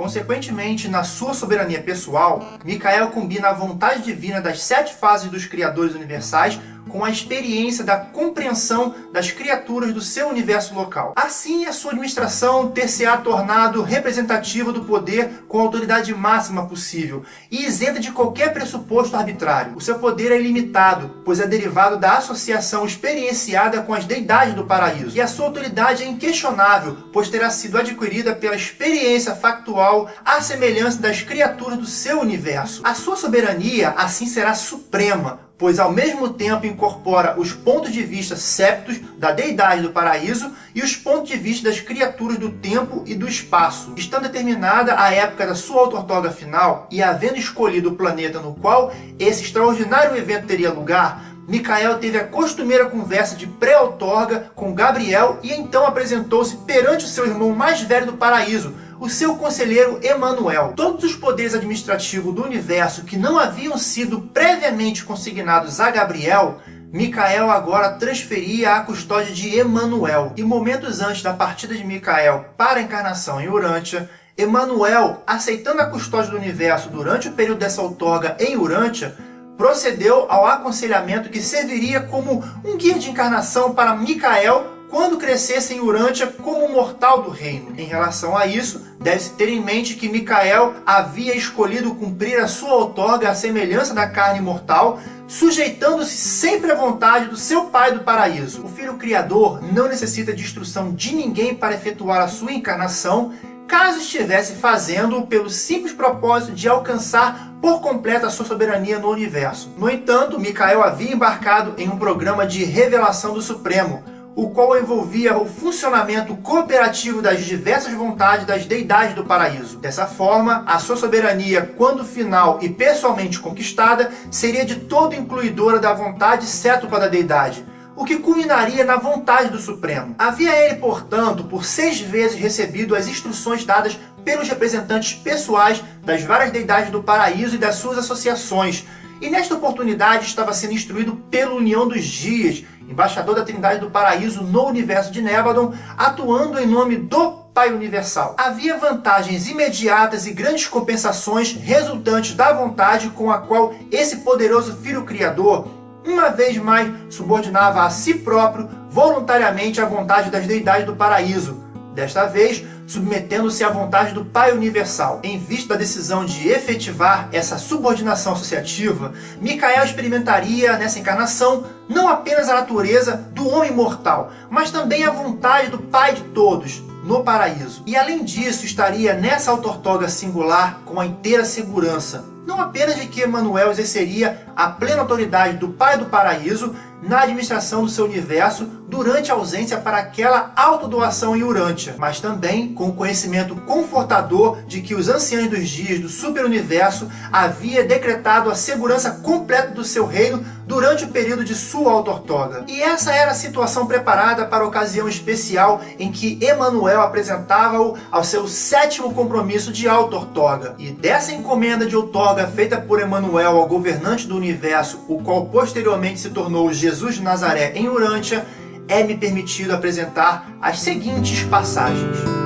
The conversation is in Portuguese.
Consequentemente, na sua soberania pessoal, Micael combina a vontade divina das sete fases dos Criadores Universais com a experiência da compreensão das criaturas do seu universo local. Assim, a sua administração ter-se-á tornado representativa do poder com a autoridade máxima possível e isenta de qualquer pressuposto arbitrário. O seu poder é ilimitado, pois é derivado da associação experienciada com as deidades do paraíso. E a sua autoridade é inquestionável, pois terá sido adquirida pela experiência factual à semelhança das criaturas do seu universo. A sua soberania, assim, será suprema, pois ao mesmo tempo incorpora os pontos de vista septos da deidade do paraíso e os pontos de vista das criaturas do tempo e do espaço. Estando determinada a época da sua auto-ortoga final e havendo escolhido o planeta no qual esse extraordinário evento teria lugar, Micael teve a costumeira conversa de pré-outorga com Gabriel e então apresentou-se perante o seu irmão mais velho do paraíso, o seu conselheiro Emanuel. Todos os poderes administrativos do universo que não haviam sido previamente consignados a Gabriel, Micael agora transferia à custódia de Emanuel. E momentos antes da partida de Micael para a encarnação em Urântia, Emanuel, aceitando a custódia do universo durante o período dessa outorga em Urântia, procedeu ao aconselhamento que serviria como um guia de encarnação para Micael quando crescesse em Urântia como mortal do reino. Em relação a isso, deve-se ter em mente que Micael havia escolhido cumprir a sua outorga à semelhança da carne mortal, sujeitando-se sempre à vontade do seu pai do paraíso. O Filho Criador não necessita de instrução de ninguém para efetuar a sua encarnação, caso estivesse fazendo pelo simples propósito de alcançar por completo a sua soberania no universo. No entanto, Micael havia embarcado em um programa de revelação do Supremo, o qual envolvia o funcionamento cooperativo das diversas vontades das deidades do paraíso. Dessa forma, a sua soberania, quando final e pessoalmente conquistada, seria de todo incluidora da vontade cétupla da deidade, o que culminaria na vontade do Supremo. Havia ele, portanto, por seis vezes recebido as instruções dadas pelos representantes pessoais das várias deidades do paraíso e das suas associações, e nesta oportunidade estava sendo instruído pela União dos Dias, embaixador da Trindade do Paraíso no universo de Nebadon, atuando em nome do Pai Universal. Havia vantagens imediatas e grandes compensações resultantes da vontade com a qual esse poderoso Filho Criador uma vez mais subordinava a si próprio voluntariamente à vontade das deidades do paraíso, desta vez submetendo-se à vontade do Pai Universal. Em vista da decisão de efetivar essa subordinação associativa, Micael experimentaria nessa encarnação não apenas a natureza do homem mortal, mas também a vontade do Pai de todos, no paraíso. E além disso, estaria nessa autortoga singular com a inteira segurança, não apenas de que Emmanuel exerceria a plena autoridade do Pai do Paraíso na administração do seu universo durante a ausência para aquela autodoação em Urântia, mas também com o conhecimento confortador de que os anciãos dos dias do superuniverso havia decretado a segurança completa do seu reino durante o período de sua autortoga. E essa era a situação preparada para a ocasião especial em que Emanuel apresentava-o ao seu sétimo compromisso de autortoga. E dessa encomenda de outorga feita por Emanuel ao governante do universo, o qual posteriormente se tornou Jesus de Nazaré em Urântia, é-me permitido apresentar as seguintes passagens.